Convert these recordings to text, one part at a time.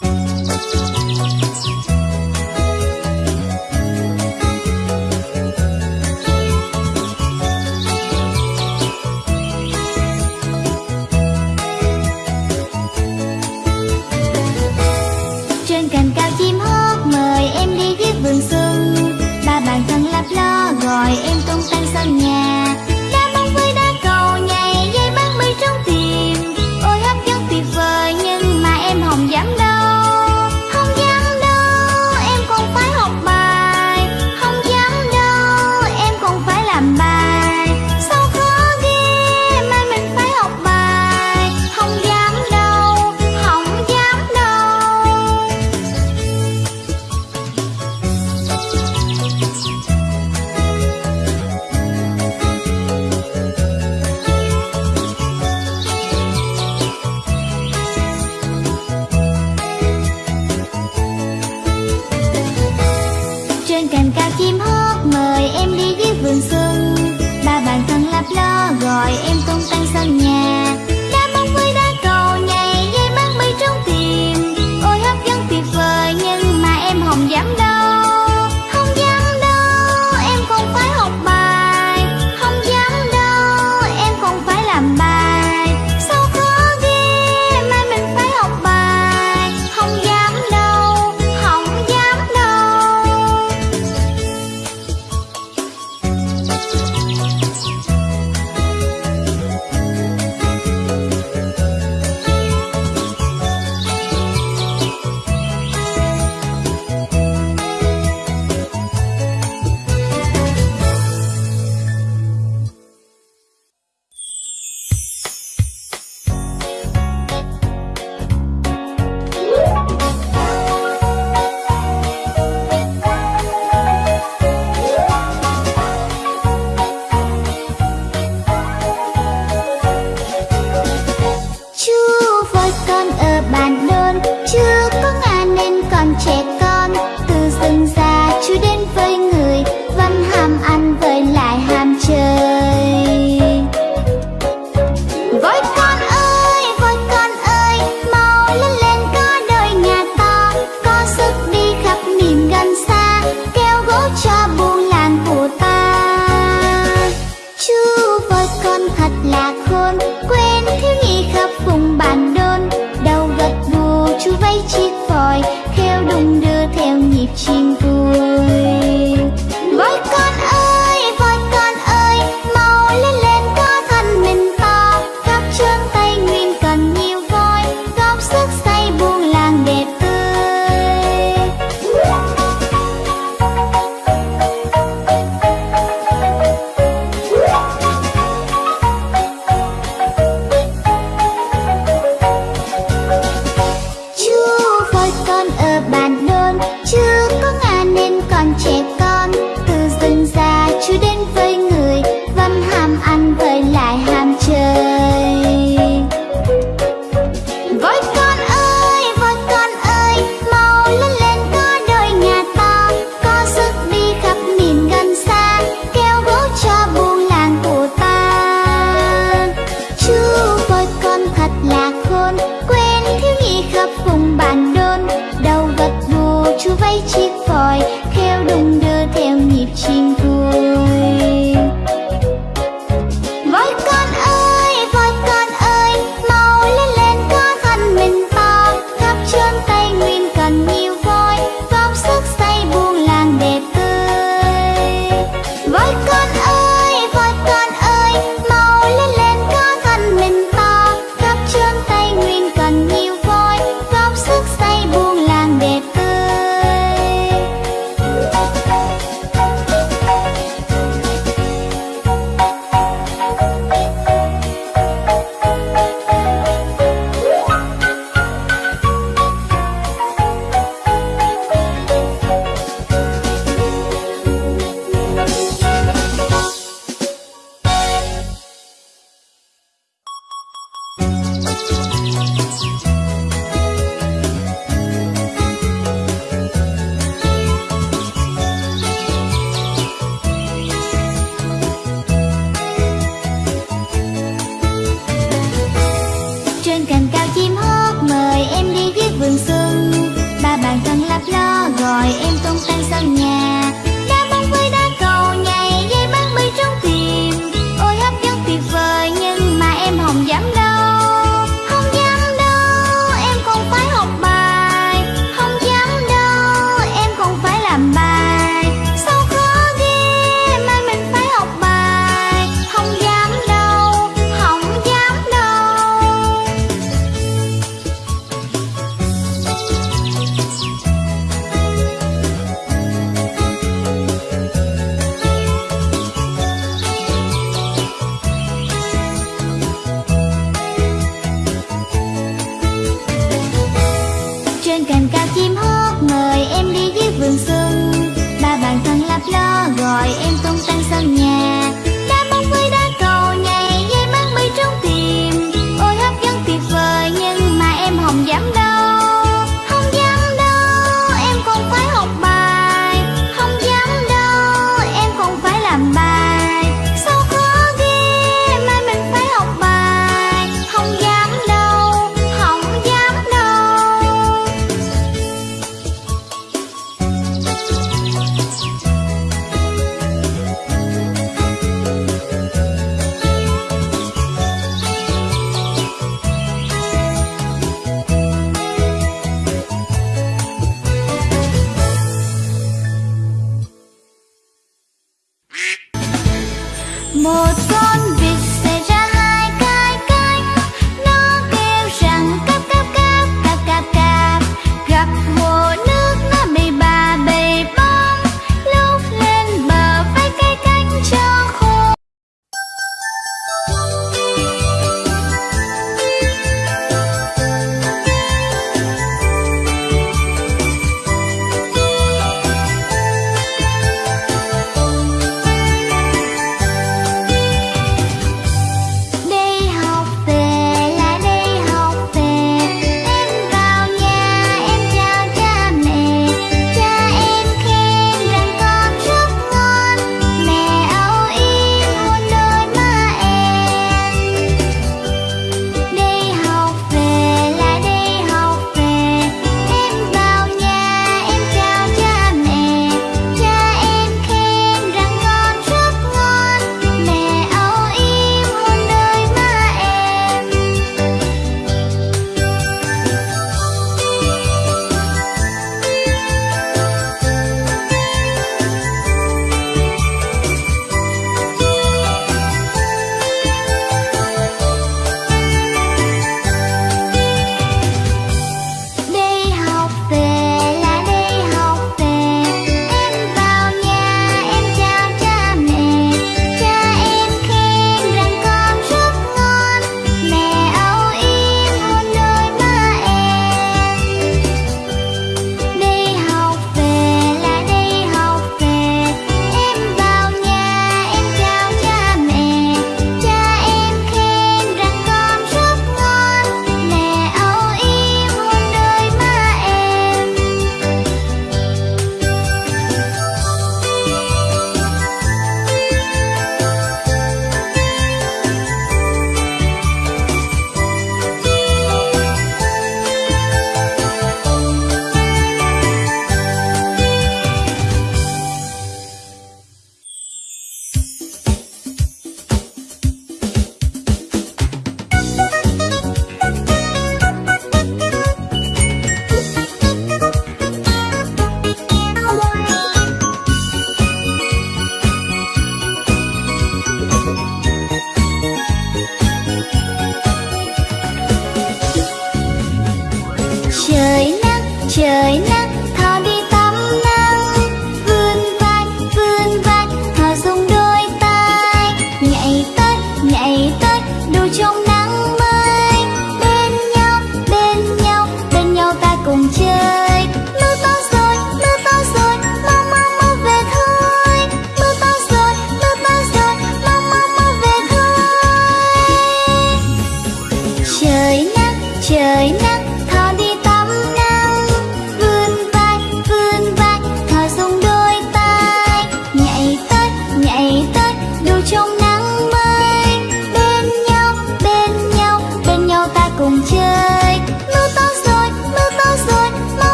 待って。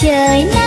trời nắng.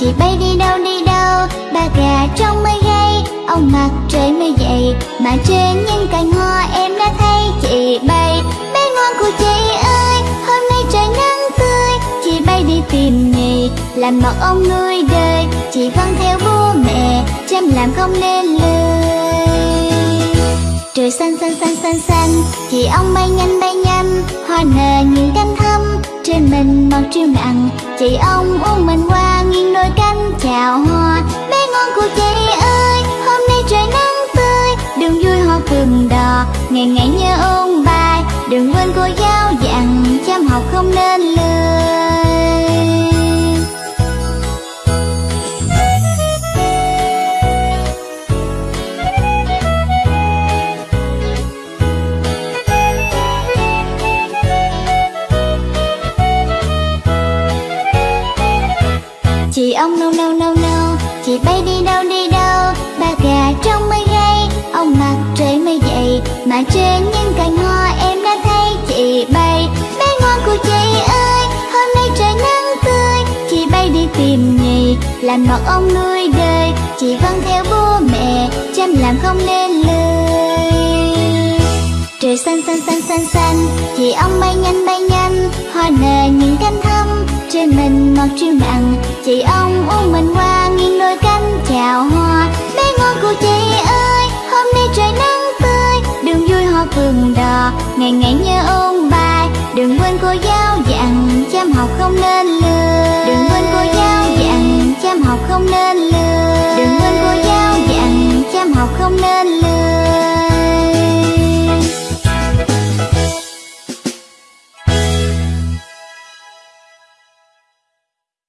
Chị bay đi đâu đi đâu, Ba gà trong mây gây Ông mặt trời mới dậy. Mà trên những cành hoa em đã thấy, chị bay, Bé ngoan của chị ơi, Hôm nay trời nắng tươi. Chị bay đi tìm nghề, Làm mật ông nuôi đời. Chị vâng theo bố mẹ, Chăm làm không nên lời Trời xanh xanh xanh xanh xanh, Chị ông bay nhanh bay nhanh, Hoa nở những cánh thơ trên mình màu triêu nặng. Chị ông uống mình qua nghiêng đôi cánh chào hoa. Bé ngon của chị ơi, Hôm nay trời nắng tươi. Đừng vui hoa phường đò, Ngày ngày nhớ ôn bài. Đừng quên cô giáo dặn, Chăm học không Trên những cành hoa em đã thấy chị bay. Bé ngoan của chị ơi Hôm nay trời nắng tươi. Chị bay đi tìm nhì, Làm mật ông nuôi đời. Chị vâng theo bố mẹ Chăm làm không nên lời Trời xanh xanh xanh xanh xanh Chị ông bay nhanh bay nhanh. Hoa nở những cánh thâm Trên mình mọc triêu nặng. Chị ông uống mình qua nghiêng đôi cánh chào hoa. Bé ngày ngày nhớ ôn bài đừng quên cô giáo dặn chăm học không nên lười, đừng quên cô giáo dặn chăm học không nên lười, đừng quên cô giáo dặn chăm học không nên